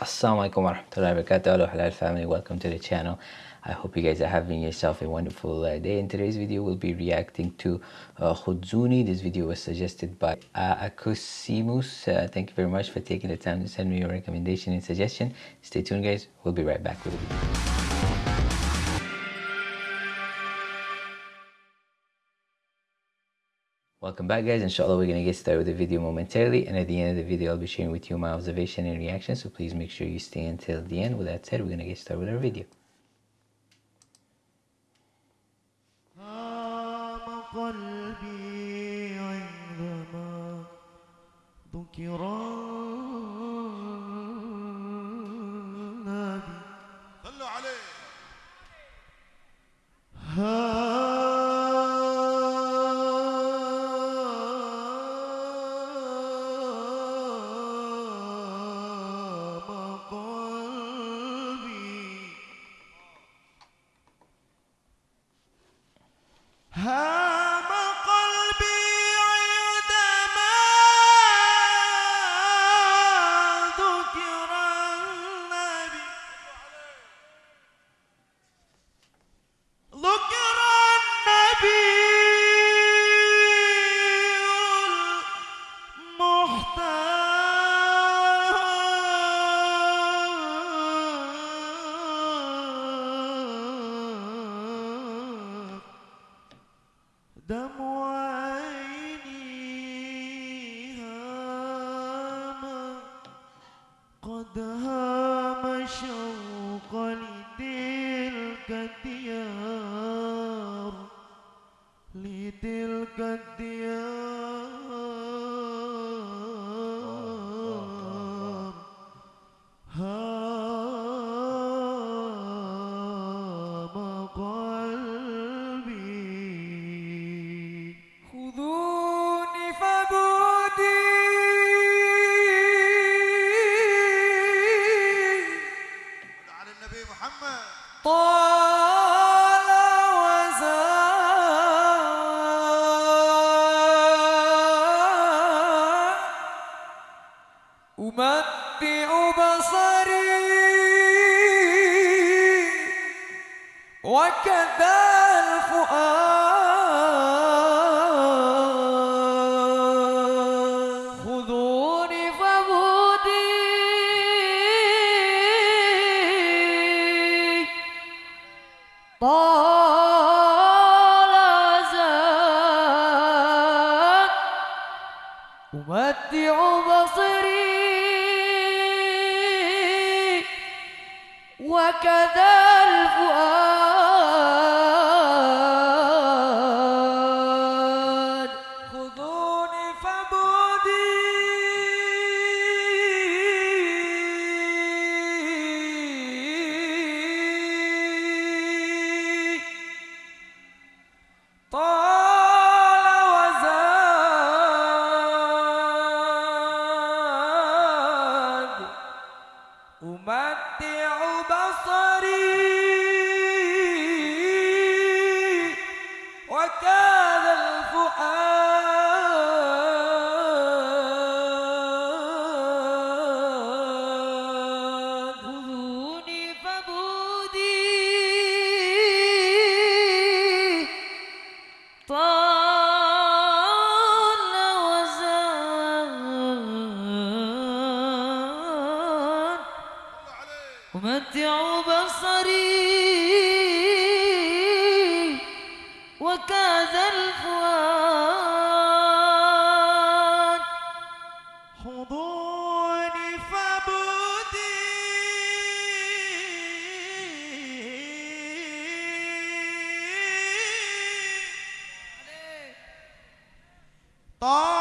Assalamualaikum warahmatullahi wabarakatuh. Hello halal family. Welcome to the channel. I hope you guys are having yourself a wonderful uh, day. In today's video we'll be reacting to uh, Khudzuni this video was suggested by uh, Akusimus uh, thank you very much for taking the time to send me your recommendation and suggestion. Stay tuned guys. We'll be right back with the Welcome back guys, inshallah we're going to get started with the video momentarily and at the end of the video I'll be sharing with you my observation and reaction so please make sure you stay until the end. With that said, we're going to get started with our video. أمتع وكذا الفؤاد. خذوني فبودي طال زاد. أمتع بصري. وكذا أمتع بصري وكذا الفؤاد. خذوني فبودي طال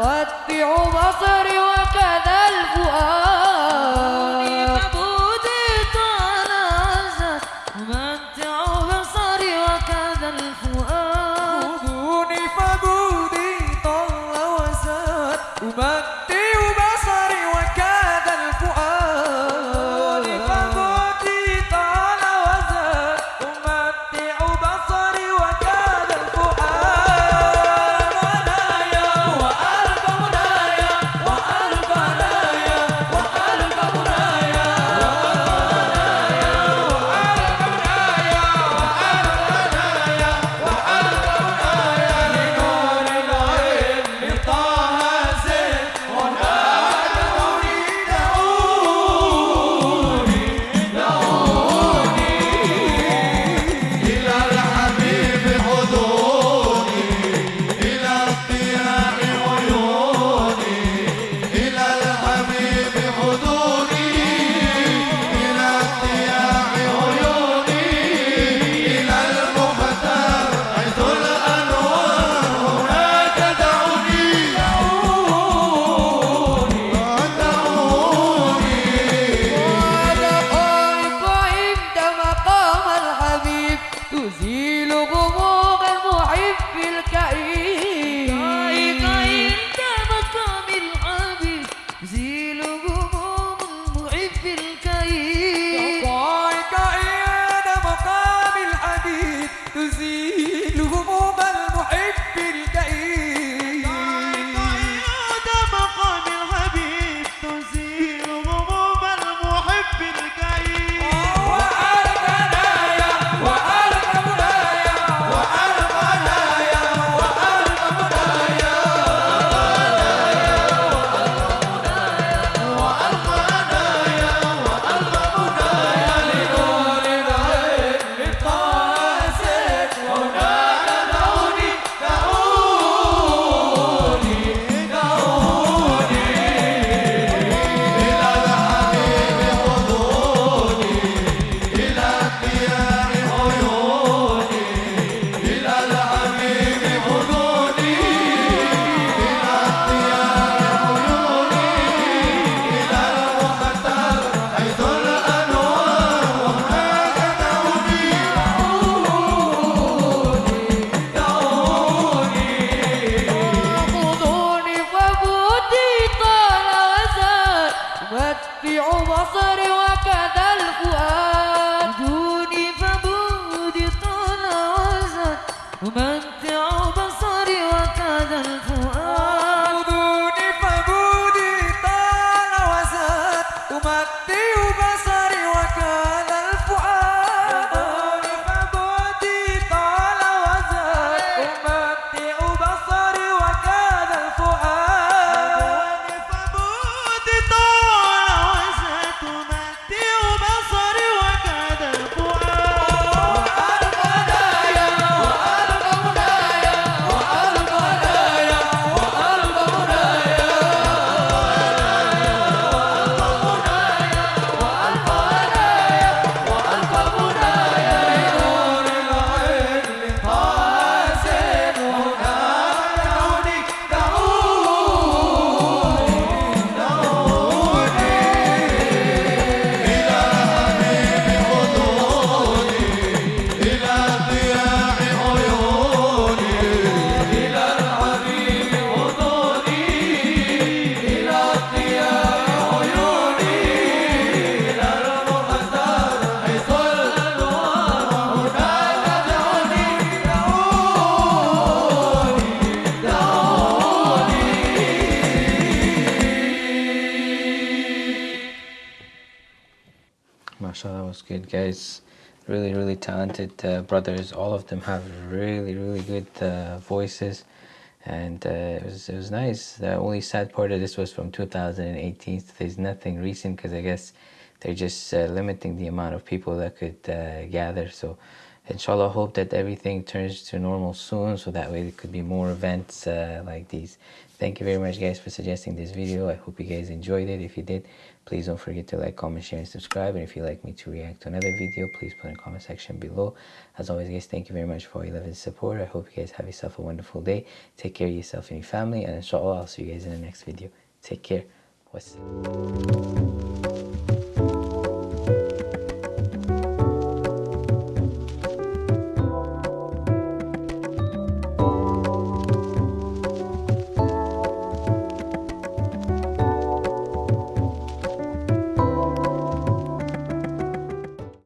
أمتع بصري وكذا الفؤاد. تزيل غموض المحب الكئيب. العصر وكذا الفؤاد. It's good guys. Really really talented uh, brothers. All of them have really really good uh, voices. And uh, it was it was nice. The only sad part of this was from 2018 so there's nothing recent because I guess they're just uh, limiting the amount of people that could uh, gather. So inshallah hope that everything turns to normal soon so that way there could be more events uh, like these. Thank you very much guys for suggesting this video. I hope you guys enjoyed it. If you did please don't forget to like comment share and subscribe. And if you'd like me to react to another video please put in the comment section below. As always guys thank you very much for your love and support. I hope you guys have yourself a wonderful day. Take care of yourself and your family. And inshallah i'll see you guys in the next video. Take care. Wassalam.